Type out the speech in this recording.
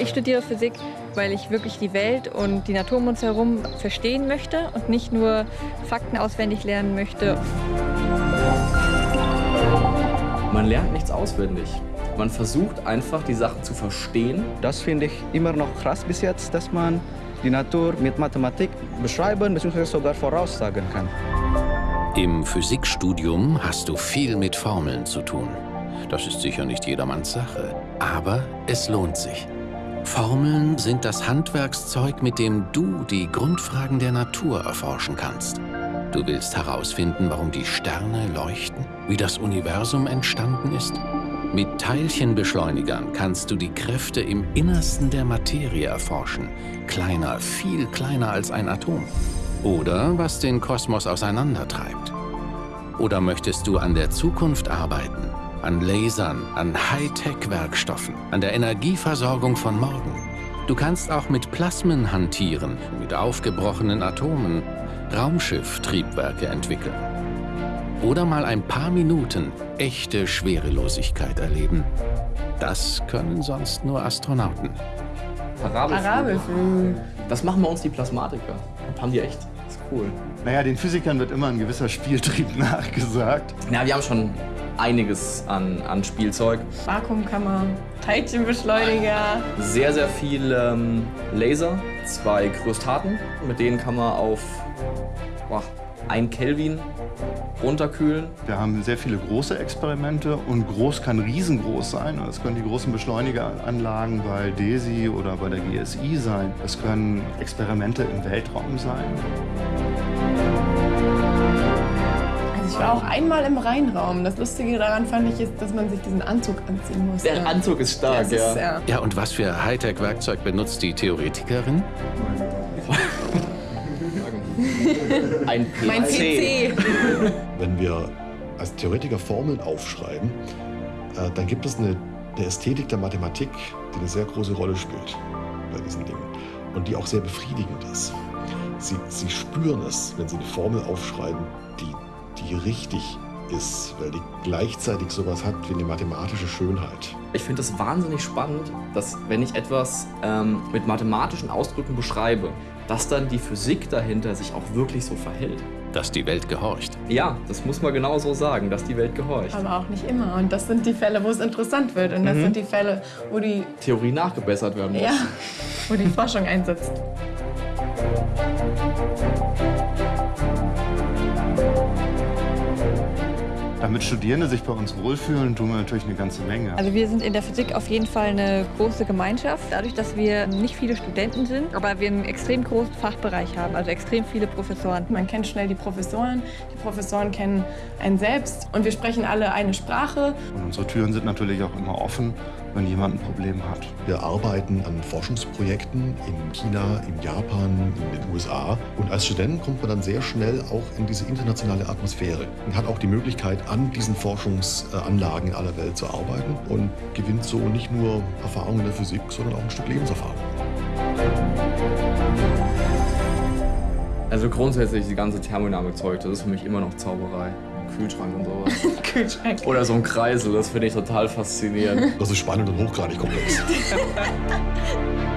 Ich studiere Physik, weil ich wirklich die Welt und die Natur um uns herum verstehen möchte und nicht nur Fakten auswendig lernen möchte. Man lernt nichts auswendig. Man versucht einfach, die Sachen zu verstehen. Das finde ich immer noch krass bis jetzt, dass man die Natur mit Mathematik beschreiben bzw. sogar voraussagen kann. Im Physikstudium hast du viel mit Formeln zu tun. Das ist sicher nicht jedermanns Sache, aber es lohnt sich. Formeln sind das Handwerkszeug, mit dem du die Grundfragen der Natur erforschen kannst. Du willst herausfinden, warum die Sterne leuchten, wie das Universum entstanden ist. Mit Teilchenbeschleunigern kannst du die Kräfte im Innersten der Materie erforschen. Kleiner, viel kleiner als ein Atom. Oder was den Kosmos auseinandertreibt. Oder möchtest du an der Zukunft arbeiten? An Lasern, an Hightech-Werkstoffen, an der Energieversorgung von morgen. Du kannst auch mit Plasmen hantieren, mit aufgebrochenen Atomen, Raumschiff-Triebwerke entwickeln. Oder mal ein paar Minuten echte Schwerelosigkeit erleben. Das können sonst nur Astronauten. Parabelflüge. Parabelflüge. Das machen bei uns die Plasmatiker. Haben die echt. Das ist cool. Naja, den Physikern wird immer ein gewisser Spieltrieb nachgesagt. Ja, wir haben schon einiges an, an Spielzeug. Vakuumkammer, Teilchenbeschleuniger. Sehr, sehr viel ähm, Laser, zwei Kryostaten. Mit denen kann man auf boah, 1 Kelvin runterkühlen. Wir haben sehr viele große Experimente und groß kann riesengroß sein. Das können die großen Beschleunigeranlagen bei DESI oder bei der GSI sein. Das können Experimente im Weltraum sein. Also ich war auch einmal im Rheinraum. Das Lustige daran fand ich ist, dass man sich diesen Anzug anziehen muss. Der Anzug ist stark, das ist, ja. ja. Ja, und was für Hightech-Werkzeug benutzt die Theoretikerin? Ein PC. Mein PC. Wenn wir als Theoretiker Formeln aufschreiben, äh, dann gibt es eine, eine Ästhetik der Mathematik, die eine sehr große Rolle spielt bei diesen Dingen und die auch sehr befriedigend ist. Sie, sie spüren es, wenn sie eine Formel aufschreiben, die, die richtig ist, weil die gleichzeitig sowas hat wie eine mathematische Schönheit. Ich finde es wahnsinnig spannend, dass wenn ich etwas ähm, mit mathematischen Ausdrücken beschreibe, dass dann die Physik dahinter sich auch wirklich so verhält. Dass die Welt gehorcht. Ja, das muss man genau so sagen, dass die Welt gehorcht. Aber auch nicht immer. Und das sind die Fälle, wo es interessant wird. Und das Mhm. sind die Fälle, wo die, Theorie nachgebessert werden muss. ja, wo die Forschung einsetzt. Damit Studierende sich bei uns wohlfühlen, tun wir natürlich eine ganze Menge. Also wir sind in der Physik auf jeden Fall eine große Gemeinschaft. Dadurch, dass wir nicht viele Studenten sind, aber wir einen extrem großen Fachbereich haben, also extrem viele Professoren. Man kennt schnell die Professoren, die Professoren kennen einen selbst und wir sprechen alle eine Sprache. Und unsere Türen sind natürlich auch immer offen, wenn jemand ein Problem hat. Wir arbeiten an Forschungsprojekten in China, in Japan, in den USA. Und als Student kommt man dann sehr schnell auch in diese internationale Atmosphäre und hat auch die Möglichkeit, an diesen Forschungsanlagen in aller Welt zu arbeiten und gewinnt so nicht nur Erfahrung in der Physik, sondern auch ein Stück Lebenserfahrung. Also grundsätzlich die ganze Thermodynamik-Zeug, das ist für mich immer noch Zauberei. Kühlschrank und sowas. Kühlschrank. Oder so ein Kreisel, das finde ich total faszinierend. Das ist spannend und hochgradig komplex.